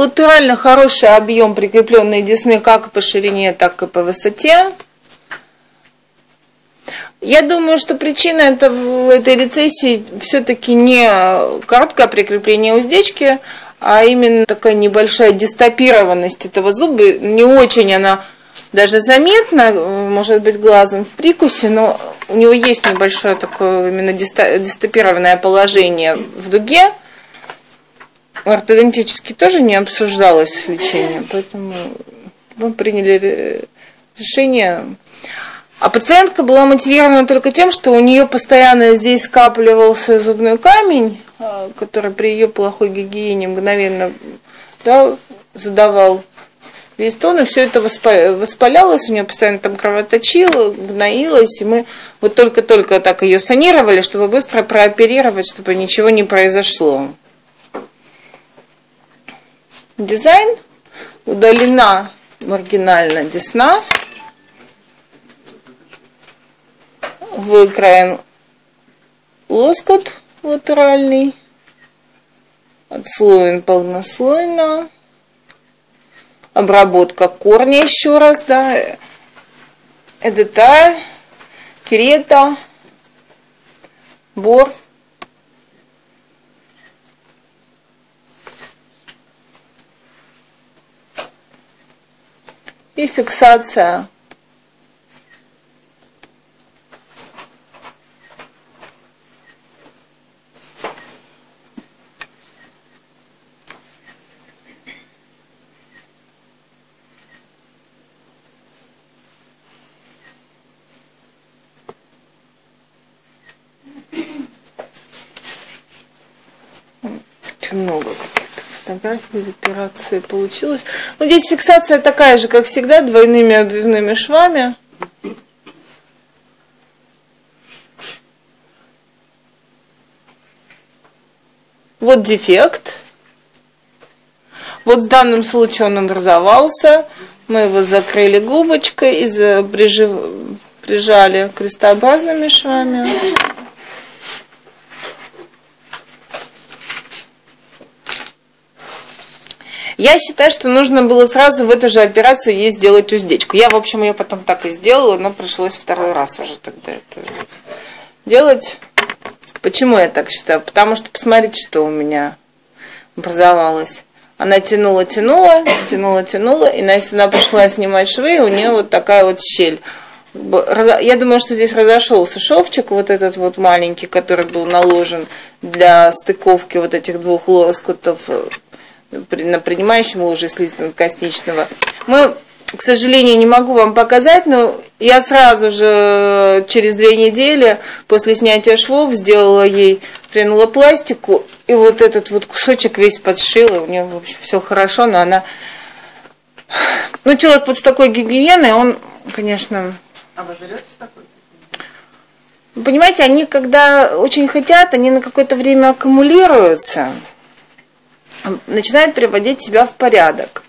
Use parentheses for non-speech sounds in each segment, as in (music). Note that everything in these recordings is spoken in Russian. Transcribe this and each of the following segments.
Латерально хороший объем прикрепленной десны как по ширине, так и по высоте. Я думаю, что причина это, этой рецессии все-таки не короткое прикрепление уздечки, а именно такая небольшая дистопированность этого зуба. Не очень она даже заметна, может быть, глазом в прикусе, но у него есть небольшое такое именно дистопированное положение в дуге. Ортодонтически тоже не обсуждалось лечение, поэтому мы приняли решение а пациентка была мотивирована только тем, что у нее постоянно здесь скапливался зубной камень, а, который при ее плохой гигиене мгновенно да, задавал весь тон, и все это воспалялось, у нее постоянно там кровоточило, гноилось, и мы вот только-только так ее санировали, чтобы быстро прооперировать, чтобы ничего не произошло. Дизайн. Удалена маргинально десна, выкроен лоскут латеральный, отслоен полнослойно, обработка корня еще раз, да, эдета, керета, бор. И фиксация очень много каких-то фотографий операции получилось. Ну, здесь фиксация такая же, как всегда, двойными обвивными швами. Вот дефект. Вот в данном случае он образовался. Мы его закрыли губочкой и прижали крестообразными швами. Я считаю, что нужно было сразу в эту же операцию ей сделать уздечку. Я, в общем, ее потом так и сделала, но пришлось второй раз уже тогда это делать. Почему я так считаю? Потому что посмотрите, что у меня образовалось. Она тянула, тянула, тянула, тянула, и если она пришла снимать швы, у нее вот такая вот щель. Я думаю, что здесь разошелся шовчик, вот этот вот маленький, который был наложен для стыковки вот этих двух лоскутов на принимающем ложе слизистно-костичного. Мы, к сожалению, не могу вам показать, но я сразу же через две недели после снятия швов сделала ей пластику, и вот этот вот кусочек весь подшила, у нее, в общем, все хорошо, но она... Ну, человек вот с такой гигиеной, он, конечно... А вы такой? Понимаете, они, когда очень хотят, они на какое-то время аккумулируются начинает приводить себя в порядок.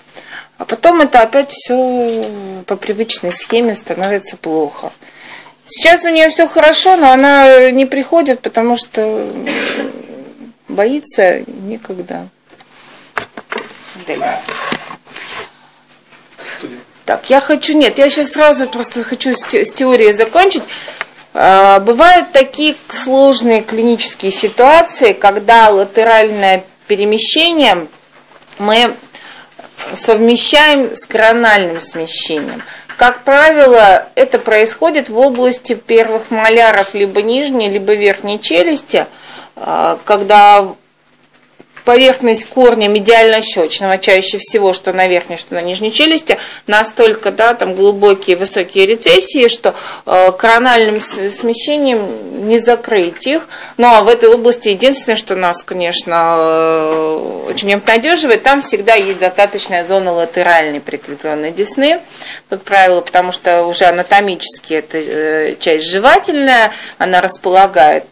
А потом это опять все по привычной схеме становится плохо. Сейчас у нее все хорошо, но она не приходит, потому что боится никогда. Так, я хочу, нет, я сейчас сразу просто хочу с, теорией закончить. А, бывают такие сложные клинические ситуации, когда латеральная перемещением мы совмещаем с корональным смещением. Как правило, это происходит в области первых маляров либо нижней, либо верхней челюсти, а, когда поверхность корня медиально-щечного, чаще всего, что на верхней, что на нижней челюсти, настолько да, там глубокие высокие рецессии, что э, корональным смещением не закрыть их. Ну а в этой области единственное, что нас, конечно, э, очень обнадеживает, там всегда есть достаточная зона латеральной прикрепленной десны, как правило, потому что уже анатомически это э, часть жевательная, она располагает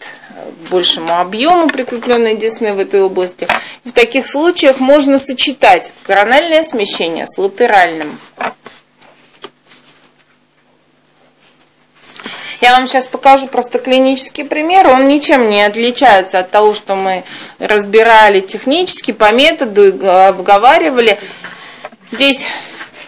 большему объему прикрепленной десны в этой области. В таких случаях можно сочетать корональное смещение с латеральным. Я вам сейчас покажу просто клинический пример. Он ничем не отличается от того, что мы разбирали технически по методу и обговаривали. Здесь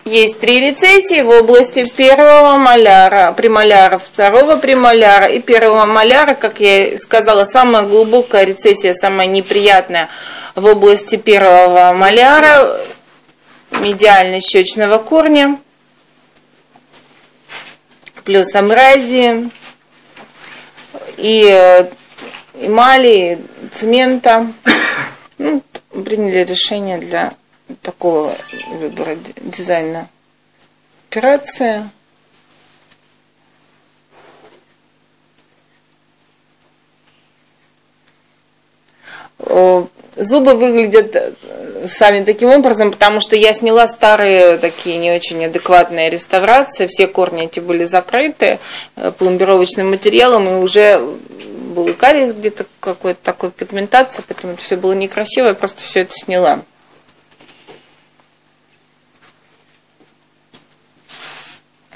есть три рецессии в области первого маляра, премоляра, второго премоляра и первого маляра, как я сказала, самая глубокая рецессия, самая неприятная в области первого маляра, медиально-щечного корня, плюс амразии. И эмали, цемента. (coughs) Ну, приняли решение для такого выбора дизайна. Операция. Зубы выглядят э, сами таким образом, потому что я сняла старые такие не очень адекватные реставрации. Все корни эти были закрыты э, пломбировочным материалом, и уже был кариес где-то какой-то такой пигментация, поэтому это все было некрасиво, я просто все это сняла.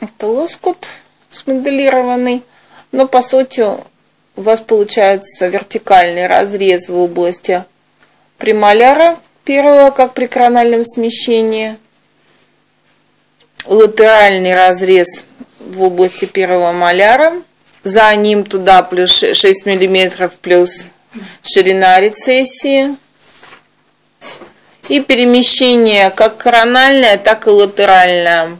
Это лоскут смоделированный, но по сути у вас получается вертикальный разрез в области премоляра первого, как при корональном смещении, латеральный разрез в области первого маляра, за ним туда плюс 6 мм плюс ширина рецессии, и перемещение как корональное, так и латеральное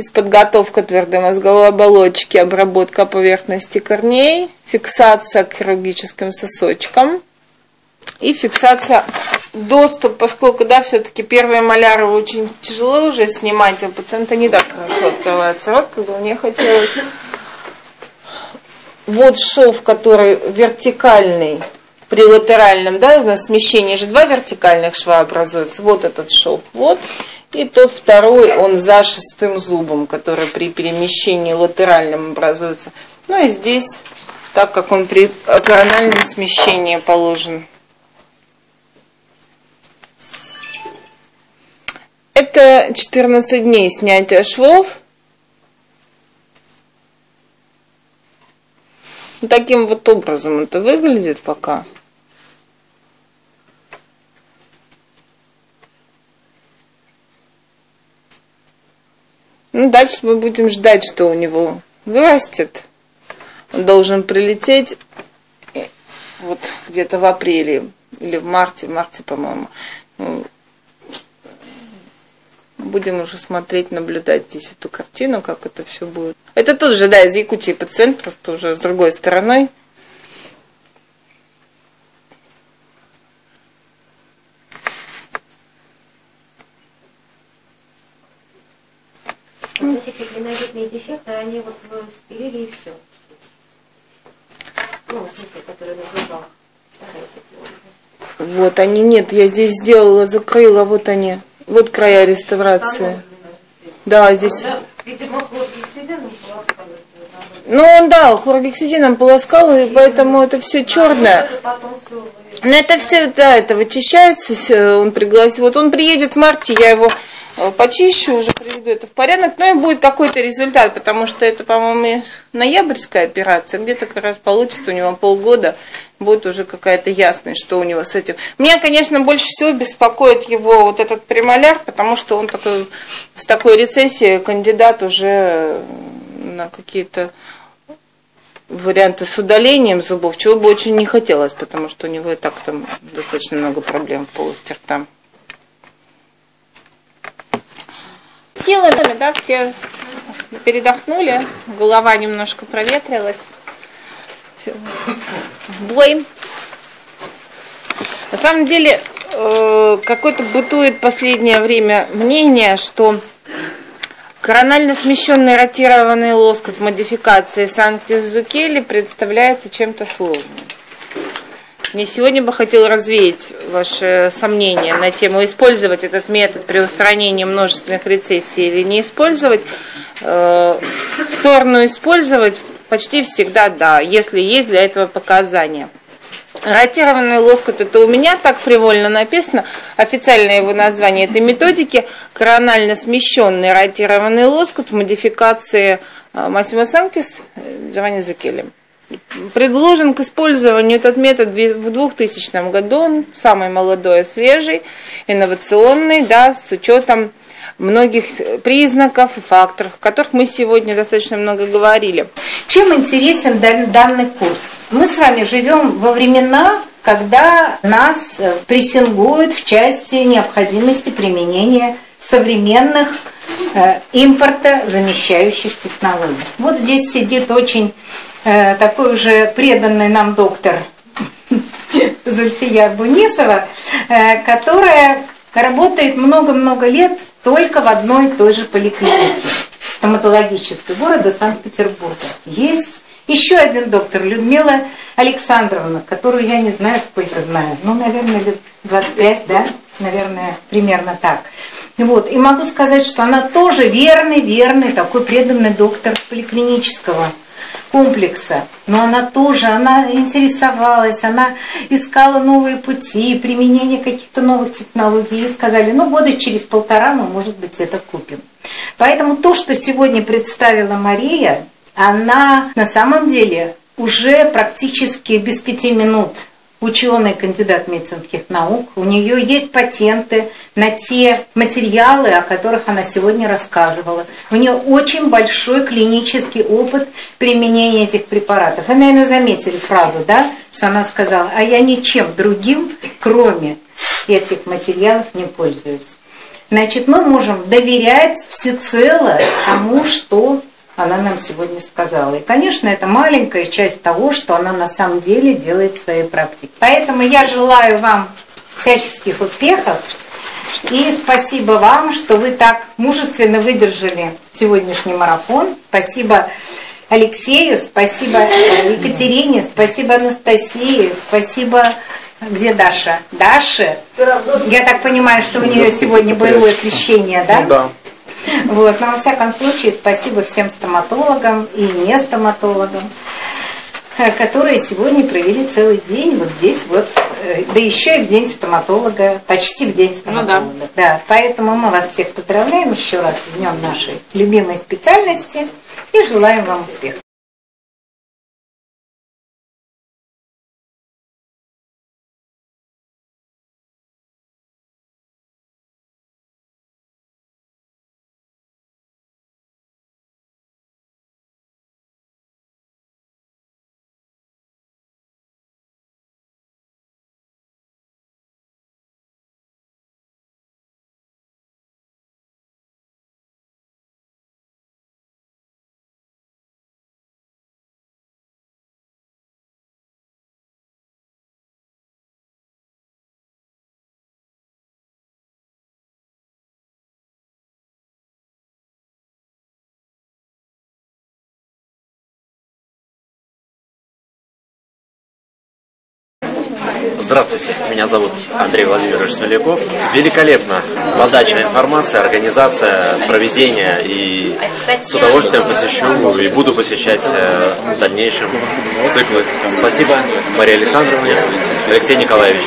из подготовка твердой мозговой оболочки, обработка поверхности корней, фиксация к хирургическим сосочкам и фиксация доступ, поскольку, да, все-таки первые маляры очень тяжело уже снимать, а у пациента не так хорошо открывается рот, как бы мне хотелось. Вот шов, который вертикальный, при латеральном, да, на смещении же два вертикальных шва образуются. Вот этот шов, вот. И тот второй, он за шестым зубом, который при перемещении латеральном образуется. Ну и здесь, так как он при корональном смещении положен. Это 14 дней снятия швов. Таким вот образом это выглядит пока. Ну, дальше мы будем ждать, что у него вырастет. Он должен прилететь э, вот где-то в апреле или в марте, в марте, по-моему. Ну, будем уже смотреть, наблюдать здесь эту картину, как это все будет. Это тот же, да, из Якутии пациент, просто уже с другой стороной. Крупные дефекты, они вот спилили и все. Ну, в смысле, которые на зубах. Вот они, нет, я здесь сделала, закрыла, вот они. Вот края реставрации. Да, здесь... Ну, он, да, хлоргексидином полоскал, и поэтому это все черное. Но это все, да, это вычищается, он пригласил. Вот он приедет в марте, я его почищу, уже приведу это в порядок, ну и будет какой-то результат, потому что это, по-моему, ноябрьская операция, где-то как раз получится у него полгода, будет уже какая-то ясность, что у него с этим. Меня, конечно, больше всего беспокоит его вот этот премоляр, потому что он такой, с такой рецессией кандидат уже на какие-то варианты с удалением зубов, чего бы очень не хотелось, потому что у него и так там достаточно много проблем в полости рта. Силами, да, все передохнули, голова немножко проветрилась. Все. В бой. На самом деле, э, какое-то бытует последнее время мнение, что коронально смещенный ротированный лоскут в модификации Санкт-Зукели представляется чем-то сложным. Мне сегодня бы хотел развеять ваши сомнения на тему использовать этот метод при устранении множественных рецессий или не использовать. Э, сторону использовать почти всегда да, если есть для этого показания. Ротированный лоскут, это у меня так фривольно написано, официальное его название, это методики коронально смещенный ротированный лоскут в модификации Массимо Санктис Джованни Зукели. Предложен к использованию этот метод в 2000 году, он самый молодой, свежий, инновационный, да, с учетом многих признаков и факторов, о которых мы сегодня достаточно много говорили. Чем интересен данный курс? Мы с вами живем во времена, когда нас прессингуют в части необходимости применения современных э, импорта замещающих технологий. Вот здесь сидит очень э, такой уже преданный нам доктор (laughs) Зульфия Бунисова, э, которая работает много-много лет только в одной и той же поликлинике стоматологической города Санкт-Петербурга. Есть еще один доктор, Людмила Александровна, которую я не знаю, сколько знаю, ну, наверное, лет 25, да, наверное, примерно так. Вот. И могу сказать, что она тоже верный, верный, такой преданный доктор поликлинического комплекса. Но она тоже, она интересовалась, она искала новые пути, применение каких-то новых технологий. И сказали, ну года через полтора мы, может быть, это купим. Поэтому то, что сегодня представила Мария, она на самом деле уже практически без пяти минут ученый, кандидат медицинских наук. У нее есть патенты на те материалы, о которых она сегодня рассказывала. У нее очень большой клинический опыт применения этих препаратов. Вы, наверное, заметили фразу, да, что она сказала, а я ничем другим, кроме этих материалов, не пользуюсь. Значит, мы можем доверять всецело тому, что она нам сегодня сказала. И, конечно, это маленькая часть того, что она на самом деле делает в своей практике. Поэтому я желаю вам всяческих успехов. И спасибо вам, что вы так мужественно выдержали сегодняшний марафон. Спасибо Алексею, спасибо Екатерине, спасибо Анастасии, спасибо... Где Даша? Даша? Я так понимаю, что у нее сегодня боевое крещение, да? Да. Вот. Но во всяком случае, спасибо всем стоматологам и не стоматологам, э, которые сегодня провели целый день вот здесь вот, э, да еще и в день стоматолога, почти в день стоматолога. Ну, да. да. Поэтому мы вас всех поздравляем еще раз с днем нашей любимой специальности и желаем вам успехов. Здравствуйте, меня зовут Андрей Владимирович Смоляков. Великолепно. Подача информации, организация, проведение. И с удовольствием посещу и буду посещать э, в дальнейшем циклы. Спасибо Мария Александровна, Алексей Николаевич.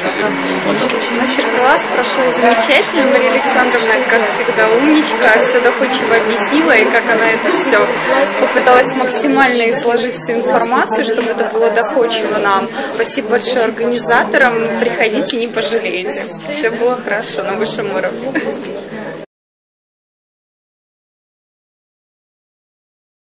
Мастер-класс прошел замечательно. Мария Александровна, как всегда, умничка, все доходчиво объяснила, и как она это все попыталась максимально изложить всю информацию, чтобы это было доходчиво нам. Спасибо большое организаторам. Приходите, не пожалеете. Все было хорошо на высшем уровне.